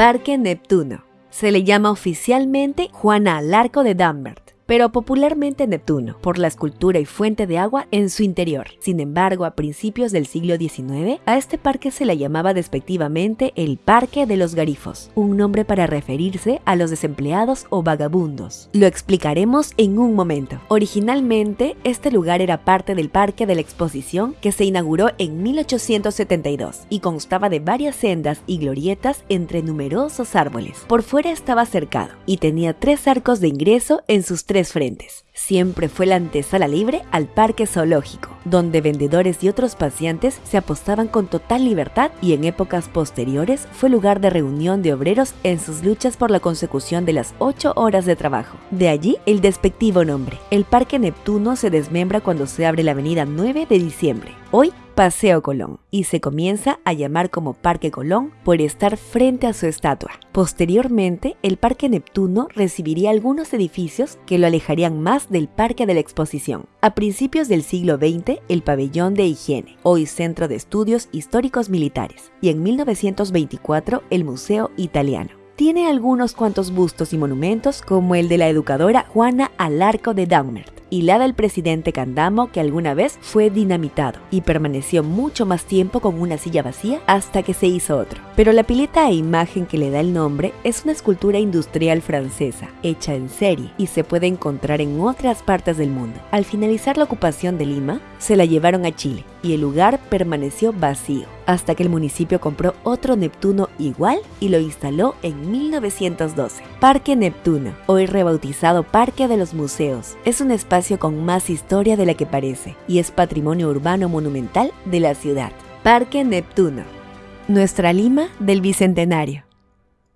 Parque Neptuno. Se le llama oficialmente Juana Alarco de Dambert pero popularmente Neptuno, por la escultura y fuente de agua en su interior. Sin embargo, a principios del siglo XIX, a este parque se le llamaba despectivamente el Parque de los Garifos, un nombre para referirse a los desempleados o vagabundos. Lo explicaremos en un momento. Originalmente, este lugar era parte del Parque de la Exposición que se inauguró en 1872 y constaba de varias sendas y glorietas entre numerosos árboles. Por fuera estaba cercado y tenía tres arcos de ingreso en sus tres frentes. Siempre fue la antesala libre al parque zoológico, donde vendedores y otros pacientes se apostaban con total libertad y en épocas posteriores fue lugar de reunión de obreros en sus luchas por la consecución de las 8 horas de trabajo. De allí el despectivo nombre. El Parque Neptuno se desmembra cuando se abre la avenida 9 de diciembre. Hoy Paseo Colón y se comienza a llamar como Parque Colón por estar frente a su estatua. Posteriormente, el Parque Neptuno recibiría algunos edificios que lo alejarían más del Parque de la Exposición. A principios del siglo XX, el Pabellón de Higiene, hoy Centro de Estudios Históricos Militares, y en 1924 el Museo Italiano tiene algunos cuantos bustos y monumentos como el de la educadora Juana Alarco de Daumert y la del presidente Candamo que alguna vez fue dinamitado y permaneció mucho más tiempo con una silla vacía hasta que se hizo otro. Pero la pileta e imagen que le da el nombre es una escultura industrial francesa, hecha en serie y se puede encontrar en otras partes del mundo. Al finalizar la ocupación de Lima, se la llevaron a Chile y el lugar permaneció vacío hasta que el municipio compró otro Neptuno igual y lo instaló en 1912. Parque Neptuno, hoy rebautizado Parque de los Museos, es un con más historia de la que parece y es patrimonio urbano monumental de la ciudad. Parque Neptuno, nuestra Lima del Bicentenario.